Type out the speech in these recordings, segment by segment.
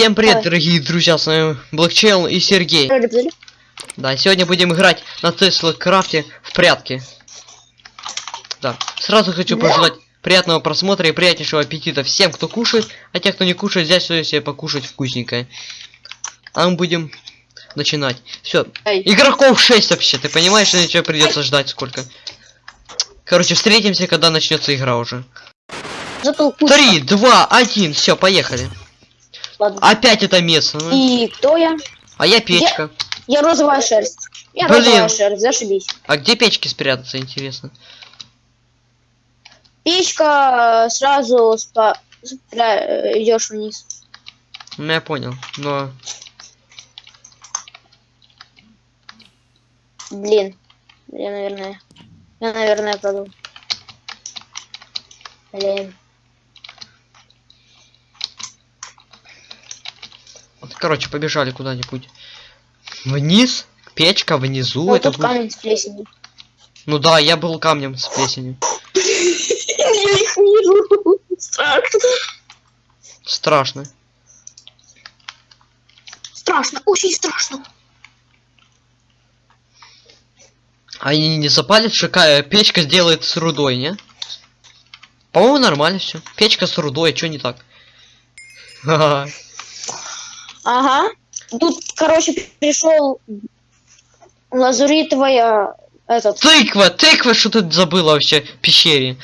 Всем привет, дорогие друзья, с вами Блэкчелл и Сергей. Да, сегодня будем играть на Тесла Крафте в прятки. Да, сразу хочу Да. пожелать приятного просмотра и приятнейшего аппетита всем, кто кушает, а те, кто не кушает, взять что себе покушать вкусненькое. А мы будем начинать. Все, игроков 6 вообще, ты понимаешь, что ничего придется ждать сколько? Короче, встретимся, когда начнется игра уже. Три, два, один, все, поехали. Ладно. Опять это место. ну. И кто я? А я печка. Я розовая шерсть. Я Блин. розовая шерсть, зашибись. А где печки спрятаться, интересно? Печка э, сразу спа... спря- э, идешь вниз. Ну я понял, но... Блин. Я, наверное... Я, наверное, продал. Блин. Короче, побежали куда-нибудь. Вниз? Печка внизу, Вот это тут будет- камень с плесенью. Ну да, я был камнем с плесенью. Я их вижу. Страшно. Страшно. Страшно, очень страшно. Они не запалят, что ка- печка сделает с рудой, не? По-моему, нормально все. Печка с рудой, что не так? Ха-ха. Ага. Тут, короче, пришел лазуритовая этот. Тыква, тыква, что ты забыла вообще в пещере?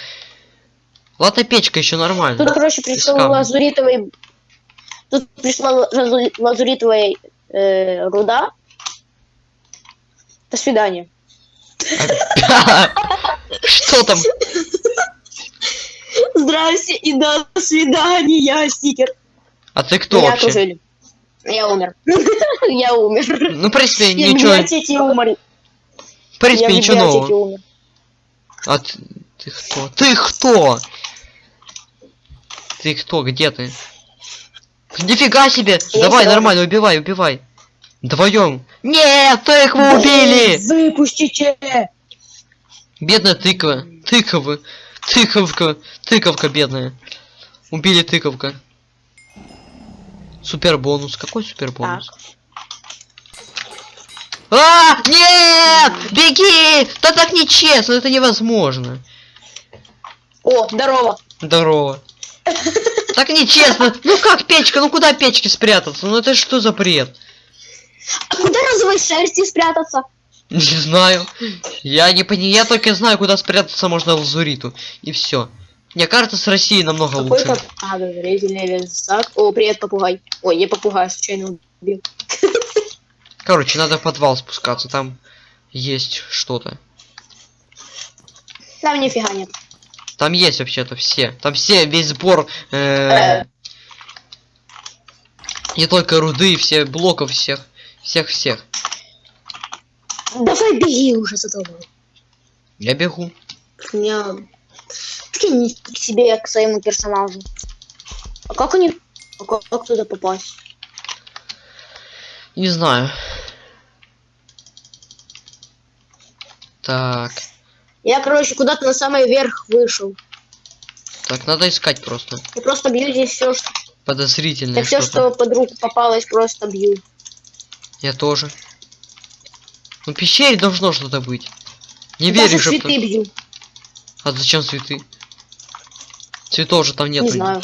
Ладно, печка еще нормально. Тут, короче, пришел лазуритовый. Тут пришла лазу- лазуритовая э, руда. До свидания. Что там? Здрасте и до свидания, стикер. А ты кто Я вообще? Я умер. Я умер. Ну, в принципе, Я в ничего, библиотеке умер. в принципе, ничего нового. А ты, ты кто? Ты кто? Ты кто? Где ты? Нифига себе! Я Давай, нормально, убивай, убивай. Вдвоем. Нет, тыкву убили! Выпустите! Бедная тыква. Тыковы. Тыковка. Тыковка бедная. Убили тыковка. Супер бонус. Какой супер бонус? А, нет! Беги! Да так нечестно, это невозможно. О, здорово. Здорово. Так нечестно. Ну как печка? Ну куда печки спрятаться? Ну это что за бред? А куда розовой шерсти спрятаться? Не знаю. Я не понимаю. Я только знаю, куда спрятаться можно лазуриту. И все. Мне кажется, с Россией намного лучше. Какой-то подозрительный лесак. О, привет, попугай. Ой, я попугая случайно убил. Короче, надо в подвал спускаться. Там есть что-то. Там нифига нет. Там есть вообще-то все. Там все, весь сбор. э, Э. Не только руды, все блоков всех. Всех-всех. Давай беги уже за тобой. Я бегу. У меня... Прикинь к себе, к своему персонажу. А как они... А как, как туда попасть? Не знаю. Так. Я, короче, куда-то на самый верх вышел. Так, надо искать просто. Я просто бью здесь все, что... Подозрительное Я все, что под руку попалось, просто бью. Я тоже. Ну, пещере должно что-то быть. Не Даже верю, что... цветы бью. А зачем цветы? Цветов же там нет. Не знаю.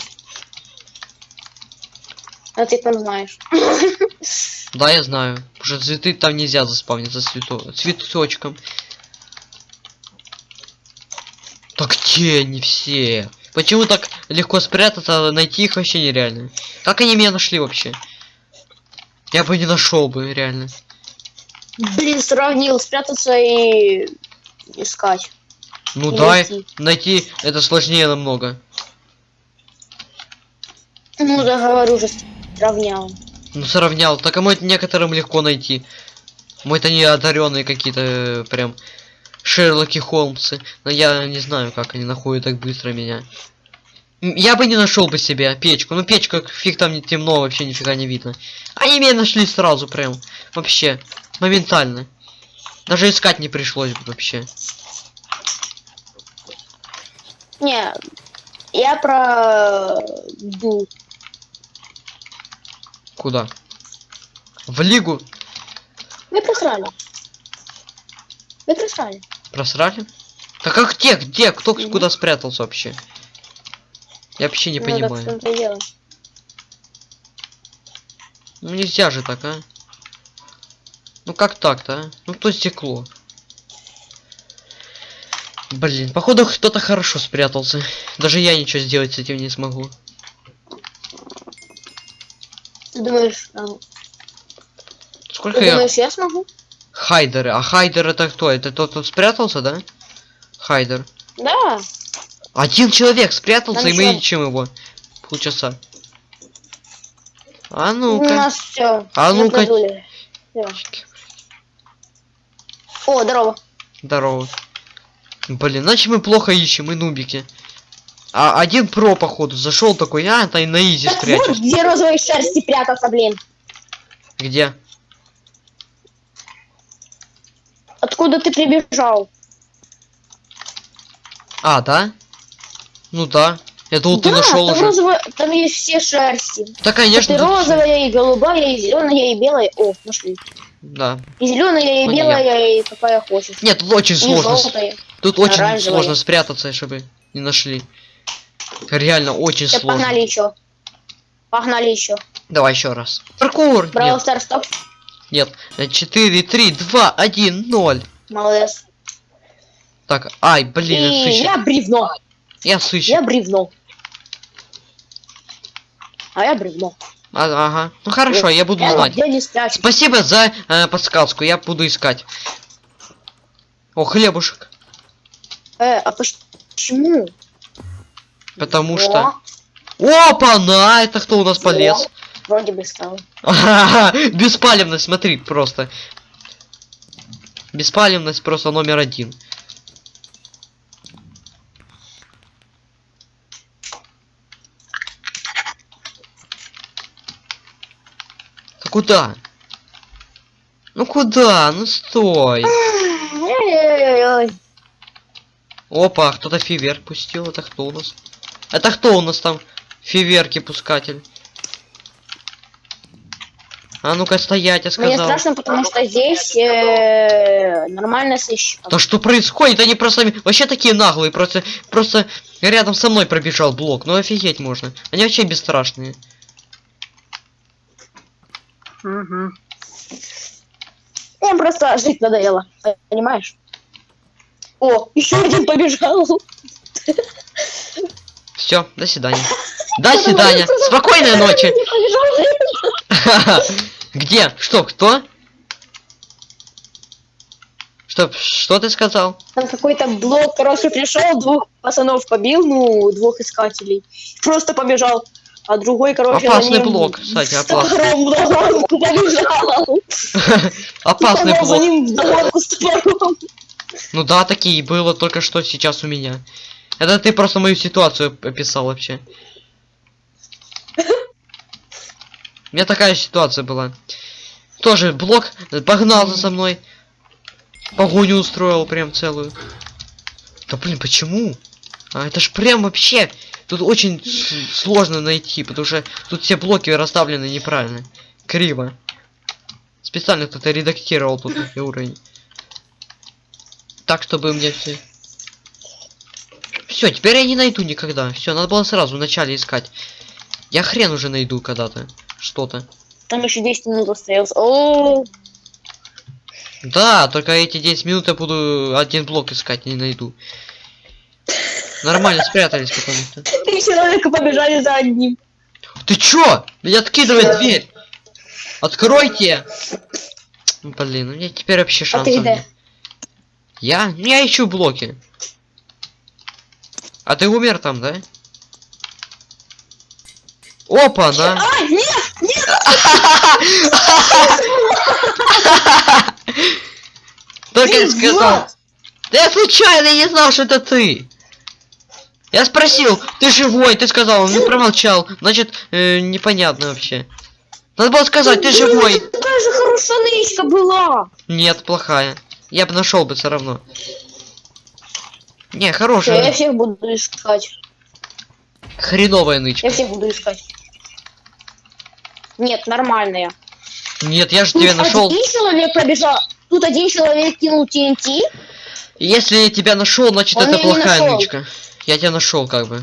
А ты там знаешь. Да, я знаю. Потому что цветы там нельзя заспавниться цвето... цветочком. Так где они все? Почему так легко спрятаться, а найти их вообще нереально? Как они меня нашли вообще? Я бы не нашел бы, реально. Блин, сравнил спрятаться и искать. Ну И да, найти. найти это сложнее намного. Ну, да, говорю же, сравнял. Ну сравнял. Так а мой некоторым легко найти. Мой-то не одаренные какие-то э, прям Шерлоки Холмсы. Но я не знаю, как они находят так быстро меня. Я бы не нашел бы себе печку. Ну печка, фиг там не темно, вообще нифига не видно. Они меня нашли сразу прям. Вообще. Моментально. Даже искать не пришлось бы вообще. Не, я про... Ду. Куда? В лигу? Вы просрали. Вы просрали. Просрали? Так а где, где? Кто Мгм. куда спрятался вообще? Я вообще не Ну, так понимаю. дело. Ну нельзя же так, а? Ну как так-то, а? Ну кто стекло? Блин, походу кто-то хорошо спрятался. Даже я ничего сделать с этим не смогу. Ты думаешь, а, Сколько ты я... думаешь, я смогу? Хайдеры. А Хайдер это кто? Это тот, кто спрятался, да? Хайдер. Да. Один человек спрятался, Там и мы ещё- ищем его. Полчаса. А У ну-ка. нас все. А ну-ка. О, здорово. Здорово. Блин, значит мы плохо ищем, мы нубики. А один про, походу, зашел такой, а, это и на изи Так вот, где розовые шерсти прятаться, блин. Где? Откуда ты прибежал? А, да? Ну да. Думал, ты да, нашел там уже. розовая- там есть все шерсти. Да, конечно. всё. розовая, и голубая, и зеленая, и белая. О, нашли. Да. И зеленая, и Ну, белая, и какая хочешь. Нет, тут очень И сложно. желтая. Тут очень оранжевая. сложно спрятаться, чтобы не нашли. Реально очень Все, сложно. погнали еще. Погнали еще. Давай еще раз. Паркур! Браво, Нет, Старс, стоп. нет. 4, 3, 2, 1, 0. Молодец. Так, ай, блин, и я сыщик. я бревно. Я сыщик. Я бревно. А я бревно. А- ага. Ну хорошо, я буду знать. Спасибо за э, подсказку, я буду искать. О, хлебушек. Э, а поч- почему? Потому О, что... Опа, на, это кто у нас полез? Вроде бы стало. Беспалевность, смотри, просто. Беспалевность просто номер один. Куда? Ну куда? Ну стой. Опа, кто-то фейверк пустил. Это кто у нас? Это кто у нас там? Фейверки пускатель. А ну-ка стоять, я Мне сказал. страшно, потому что здесь э, нормально сыщик. Да что происходит? Они просто вообще такие наглые, просто просто рядом со мной пробежал блок. Ну офигеть можно. Они вообще бесстрашные. Им просто жить надоело, понимаешь? О, еще один побежал. Все, до свидания. До свидания. Спокойной ночи. Где? Что? Кто? Что? Что ты сказал? Там какой-то блок, короче, пришел, двух пацанов побил, ну, двух искателей. Просто побежал. А другой, короче, за Опасный ним блок, кстати, опасный. побежал. Опасный за блок. с топором. Ну да, такие было только что сейчас у меня. Это ты просто мою ситуацию описал вообще. У меня такая ситуация была. Тоже блок погнался за мной. Погоню устроил прям целую. Да блин, почему? А это ж прям вообще... Тут очень сложно найти, потому что тут все блоки расставлены неправильно. Криво. Специально кто-то редактировал тут уровень. Так, чтобы мне все... Все, теперь я не найду никогда. Все, надо было сразу в начале искать. Я хрен уже найду когда-то. Что-то. Там еще 10 минут остается. О, Да, только эти 10 минут я буду один блок искать, не найду. Нормально спрятались потому что. три человека побежали за одним. Ты чё? Меня откидывает дверь. Откройте. Блин, у меня теперь вообще А шансов ты где? нет. Я? Ну, Я ищу блоки. А ты умер там, да? Опа, да. А, нет! Только я ты сказал. Да я случайно не знал, что это ты. Я спросил, ты живой, ты сказал, он не промолчал. Значит, э, непонятно вообще. Надо было сказать, ты Блин, живой. это Такая же хорошая нычка была. Нет, плохая. Я бы нашел бы все равно. Не, Всё, я хорошая. всех буду искать. Хреновая Я нычка. всех буду искать. Нет, нормальная. Нет, я же Тут тебя нашел. один человек пробежал. Тут один человек кинул TNT. Если я тебя нашел, значит Он это плохая нычка. Я тебя нашел, как бы.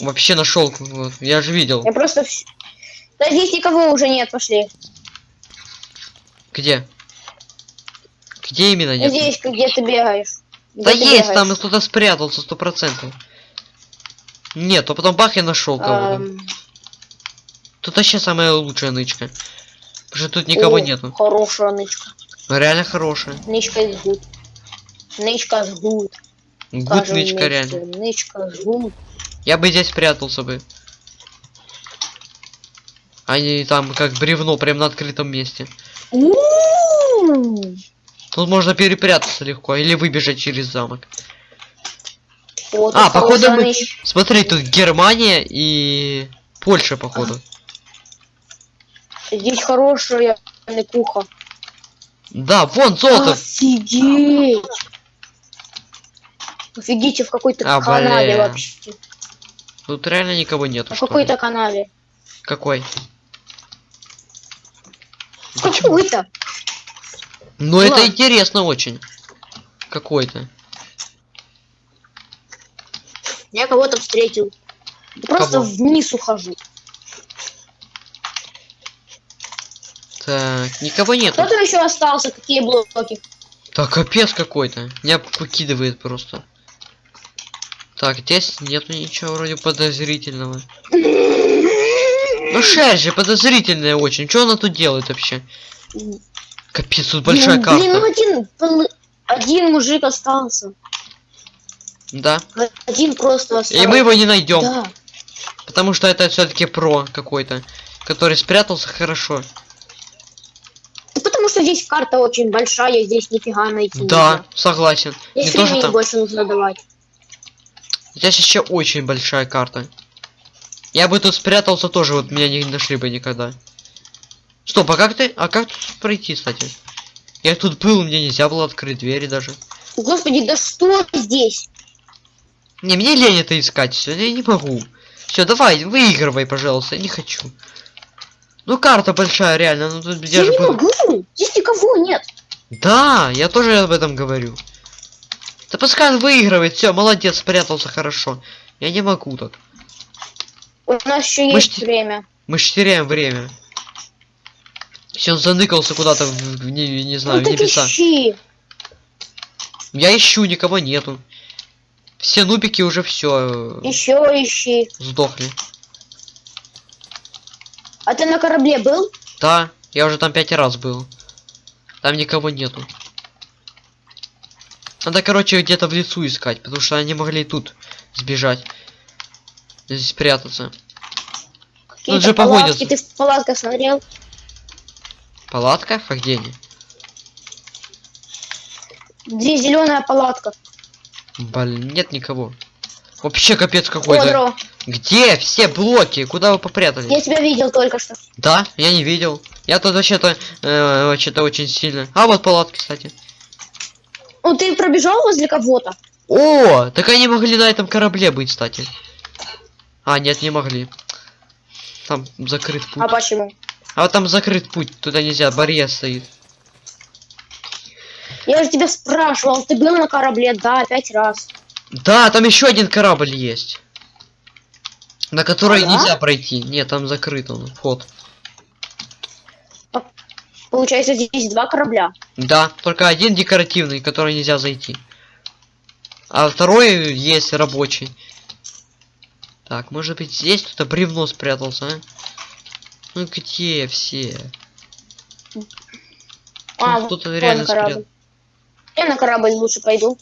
Вообще нашел. Я же видел. Я просто... Да здесь никого уже нет, пошли. Где? Где именно нет? Здесь, где ты бегаешь. Да Где ты есть, бегаешь. там кто-то спрятался, сто процентов. Нет, то потом бах я нашел кого-то. Эм, Тут вообще самая лучшая нычка. Потому что тут никого о, нету. Хорошая нычка. Реально хорошая. Нычка good. Нычка is good. Гуд Скажем нычка вместе. реально. Нычка good. Я бы здесь спрятался бы. Они там как бревно прям на открытом месте. Тут можно перепрятаться легко или выбежать через замок. Вот А, походу мы-. Смотри, тут Германия и Польша, походу. Здесь хорошая куха. Да, вон золото. Офигеть! Офигите, в какой-то А, канаве бля. вообще. Тут реально никого нету. В какой-то канаве. Какой? В какой-то. Ну это интересно очень. Какой-то. Я кого-то встретил. Просто Кого? вниз ухожу. Так, никого нету. Кто там еще остался? Какие блоки? Так, капец какой-то. Меня покидывает просто. Так, здесь нету ничего вроде подозрительного. Ну шерсть же подозрительная очень. Что она тут делает вообще? Капец, тут большая Ну, Блин, ну карта. один, пол- один мужик остался. Да. Один просто остался. И мы его не найдем. Да. Потому что это все-таки про какой-то. Который спрятался хорошо. Да потому что здесь карта очень большая, здесь нифига найти Да, нельзя. согласен. Не Здесь то, что времени там. больше нужно давать. Здесь еще очень большая карта. Я бы тут спрятался тоже, вот меня не нашли бы никогда. Стоп, а как ты? А как тут пройти, кстати? Я тут был, мне нельзя было открыть двери даже. Господи, да что здесь? Не, мне лень это искать, все, я не могу. Все, давай, выигрывай, пожалуйста, я не хочу. Ну карта большая, реально, ну тут Я, я же не был- могу. Здесь никого нет. Да, я тоже об этом говорю. Да пускай он выигрывает, все, молодец, спрятался хорошо. Я не могу так. У нас еще Мы есть время. Мы ж теряем время. Все, он заныкался куда-то не, не знаю, ну в небеса. ищи. Я ищу, никого нету. Все нубики уже все Еще ищи. сдохли. А ты на корабле был? Да, я уже там пять раз был. Там никого нету. Надо, короче, где-то в лесу искать, потому что они могли тут сбежать. Здесь спрятаться. Какие-то же погонятся. Ты в палатках смотрел? Палатка? А где они? Где зеленая палатка? Блин, нет никого. Вообще капец какой-то. Где все блоки? Куда вы попрятались? Я тебя видел только что. Да, я не видел. Я тут вообще-то э, вообще-то очень сильно. А вот палатки, кстати. Ну ты пробежал возле кого-то? О, так они могли на этом корабле быть, кстати. А, нет, не могли. Там закрыт путь. А почему? А вот там закрыт путь, туда нельзя, барьер стоит. Я же тебя спрашивал, ты был на корабле? Да, пять раз. Да, там еще один корабль есть. На который А, да? нельзя пройти. Нет, там закрыт он, вход. Получается, здесь два корабля. Да, только один декоративный, который нельзя зайти. А второй есть рабочий. Так, может быть здесь кто-то бревно спрятался, а? Ну где все? А, Ну, кто-то реально корабль. спрятал. Я на корабль лучше пойду.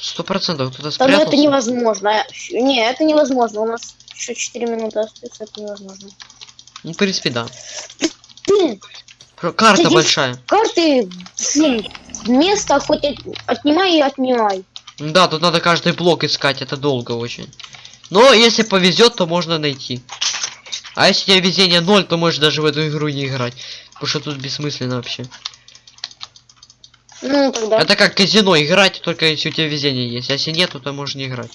Сто процентов кто-то ну это спрятался. невозможно. Не, это невозможно. У нас еще 4 минуты остается, это невозможно. Ну, в принципе, да. Карта Здесь- большая. карты, блин, место хоть от- отнимай и отнимай. Да, тут надо каждый блок искать, это долго очень. Но если повезет, то можно найти. А если у тебя везение 0, то можешь даже в эту игру не играть. Потому что тут бессмысленно вообще. Ну, тогда. Это как казино играть, только если у тебя везение есть. А если нету, то можешь не играть.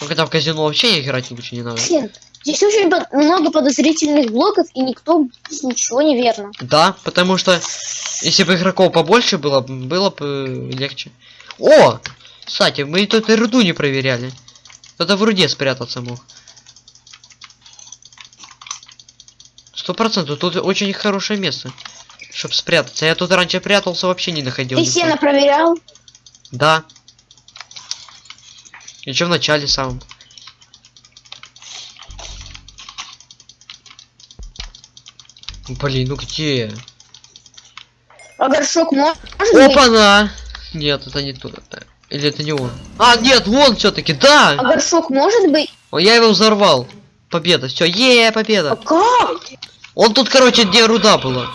Ну когда в казино вообще играть лучше не надо. Блин, Здесь очень много подозрительных блоков, и никто ничего не верно. Да, потому что если бы игроков побольше было, было бы э, легче. О! Кстати, мы тут и руду не проверяли. Кто-то в руде спрятаться мог. Сто процентов, тут очень хорошее место, чтобы спрятаться. Я тут раньше прятался, вообще не находил. Ты сено проверял? Да. Еще в начале самом. Блин, ну где? А горшок может? Опа-на! Нет, это не то. Или это не он? А, нет, он все-таки, А да! горшок может быть? О, Я его взорвал. Победа, все, е, А победа. как? Он тут, короче, где руда была.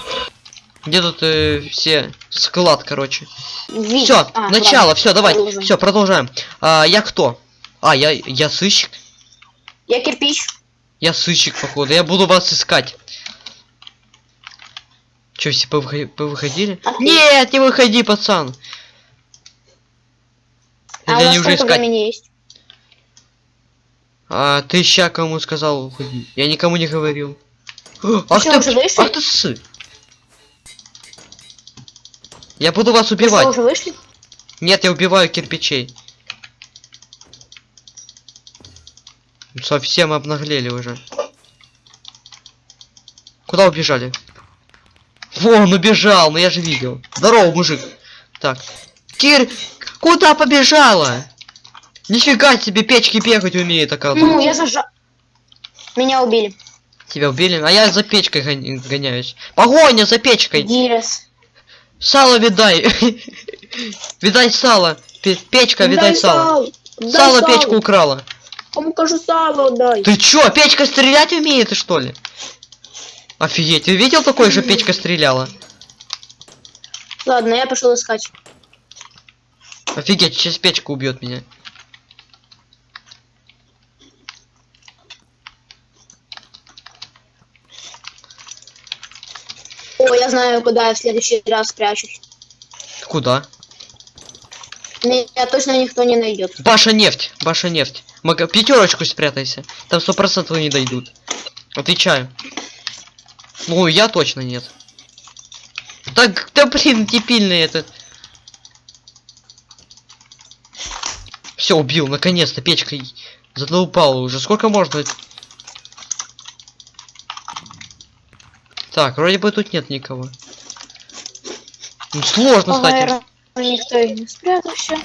Где тут э, все склад, короче. Все, А, начало, все, давай, все, продолжаем. А, я кто? А, я, я сыщик. Я кирпич. Я сыщик, походу. Я буду вас искать. Че, все повыхо- повыходили? А ты? Нет, не выходи, пацан. А у Или они уже сколько искать? времени есть? А ты ща кому сказал уходи? Я никому не говорил. Ах чё, ты, уже вышли? ах ты сы. Я буду вас Вы что, убивать. уже вышли? Нет, я убиваю кирпичей. Совсем обнаглели уже. Куда убежали? Вон, убежал, ну я же видел. Здорово, мужик. Так. Кир, куда побежала? Нифига себе, печки бегать умеет, Ну, оказывается. я зажал. Меня убили. Тебя убили, а я за печкой гон- гоняюсь. Погоня за печкой. Дирес. Сало видай. Видай сало. Пе- Печка, видай сало. Сало печку украла. Кому кажу сало дай. Ты чё, печка стрелять умеет, что ли? Офигеть, ты видел такой же печка стреляла? Ладно, я пошел искать. Офигеть, сейчас печка убьет меня. О, я знаю, куда я в следующий раз спрячусь. Куда? Меня точно никто не найдет. Баша нефть, Баша нефть. Мага... Пятерочку спрятайся. Там сто процентов не дойдут. Отвечаю. Ну, я точно нет. Так, да блин, дебильный этот. Все, убил, наконец-то, печкой задолбала уже. Сколько можно? Так, вроде бы тут нет никого. Ну, сложно, кстати. наверное, никто и не спрятался.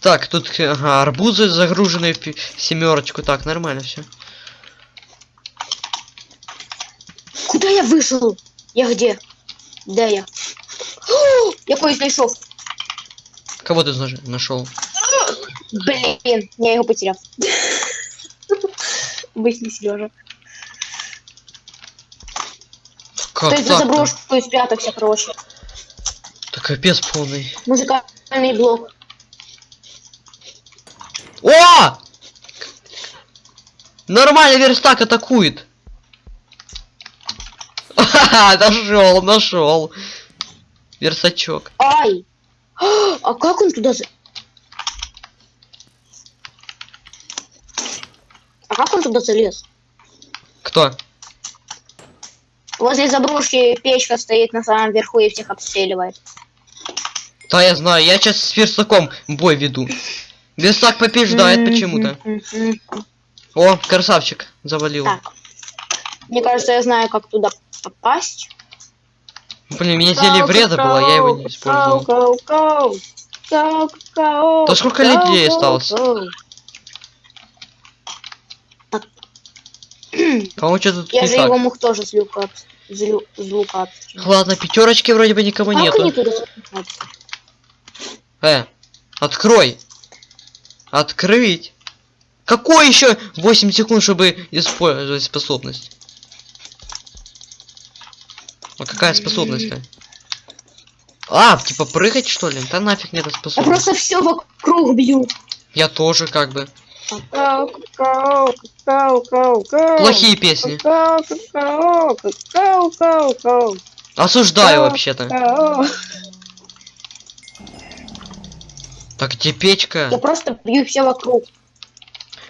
Так, тут ага, арбузы загружены в семерочку. Так, нормально все. Куда я вышел? Я где? Де я? О, Я кое знайшов. Кого ты нашел? Блин, я его потерял. Обычный Сережа. Как То есть за заброшку и спрятался, короче. Так капец полный. Музыкальный блок. О! Нормально верстак атакует. Ха-ха, нашел, нашел. Версачок. Ай! А как он туда... А как он туда залез? Кто? Возле заброшки печка стоит на самом верху и всех обстреливает. Да, я знаю, я сейчас с верстаком бой веду. Верстак побеждает почему-то. О, красавчик, завалил. Так. Мне кажется, я знаю, как туда попасть. Блин, мне зелье вреда было, я его не использовал. Гоу, Да сколько людей осталось? По-моему, что тут Я же его мог тоже с люка, с лука. Ладно, пятерочки вроде бы никого Как нету. они туда запихаются? Э, открой. Открыть. Какой еще 8 секунд, чтобы использовать способность? А какая способность-то? А, типа прыгать что ли? Да нафиг мне эта Я способность. просто все вокруг бью. Я тоже как бы. Плохие песни. Осуждаю Да. вообще-то. Так где печка? Я просто бью все вокруг.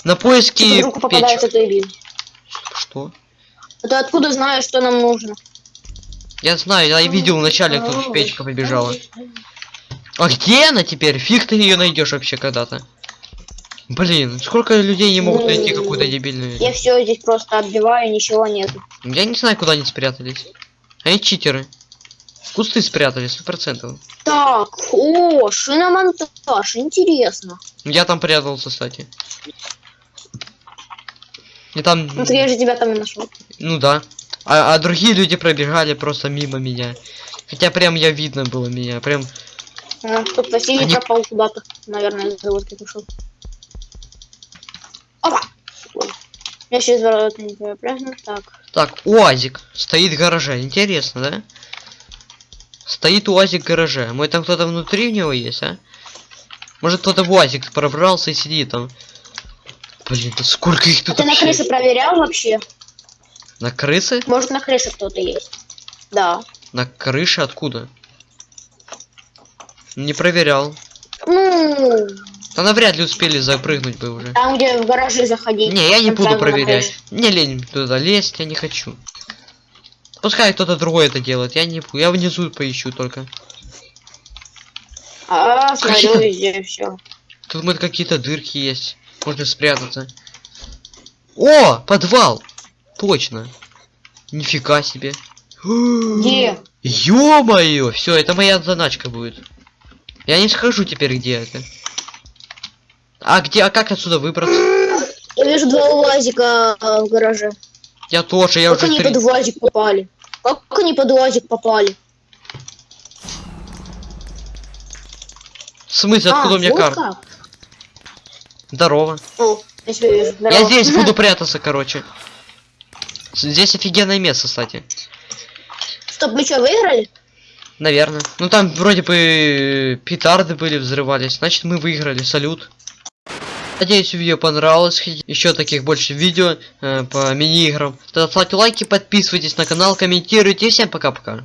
На поиски Типа печек. бил. Что? А ты откуда знаешь, что нам нужно? Я знаю, я видел вначале, как печка побежала. А где она теперь? Фиг ты ее найдешь вообще когда-то. Блин, сколько людей не могут найти какую-то дебильную. Я все здесь просто отбиваю, ничего нет. Я не знаю, куда они спрятались. Они читеры. В кусты спрятались, сто процентов. Так, о, шиномонтаж, интересно. Я там прятался, кстати. И там, Ну, я же тебя там и нашел. ну да. А, а другие люди пробежали просто мимо меня. Хотя прям я видно было меня, прям. А, Тут Василий Они- пропал куда-то. Наверное, из заводки ушел. Опа! Я сейчас ворота не перепрыгну. Так. Так, УАЗик стоит в гараже. Интересно, да? Стоит УАЗик в гараже. Мой там кто-то внутри в него есть, а? Может кто-то в УАЗик пробрался и сидит там. Блин, да сколько их А тут ты на крыше проверял вообще? На крысы? Может, на крыше кто-то есть? Да. На крыше откуда? Не проверял. Ну, Да навряд ли успели запрыгнуть бы уже. там, где в гаражи заходить. Не, я не буду проверять. крыше. Не лень туда лезть, я не хочу. Пускай кто-то другой это делает, я не. Я внизу поищу только. А, смотрю Какие-то- везде все. Тут вот какие-то дырки есть. Можно спрятаться. О, подвал! Точно. Нифига себе. Где? Ё-моё! Все, это моя заначка будет. Я не скажу теперь, где это. А где, а как отсюда выбраться? Я вижу два УАЗика а, в гараже. Я тоже, я как уже они три... под УАЗик попали? Как они под УАЗик попали? В смысле, откуда у меня вот карта? как? Здорово. О, я. Я здесь буду прятаться, короче. Здесь офигенное место, кстати. Стоп, мы что, выиграли? Наверное. Ну там вроде бы петарды были, взрывались. Значит мы выиграли. Салют. Надеюсь, видео понравилось. Еще таких больше видео э, по мини-играм. Тогда ставьте лайки, подписывайтесь на канал, комментируйте. Всем пока-пока.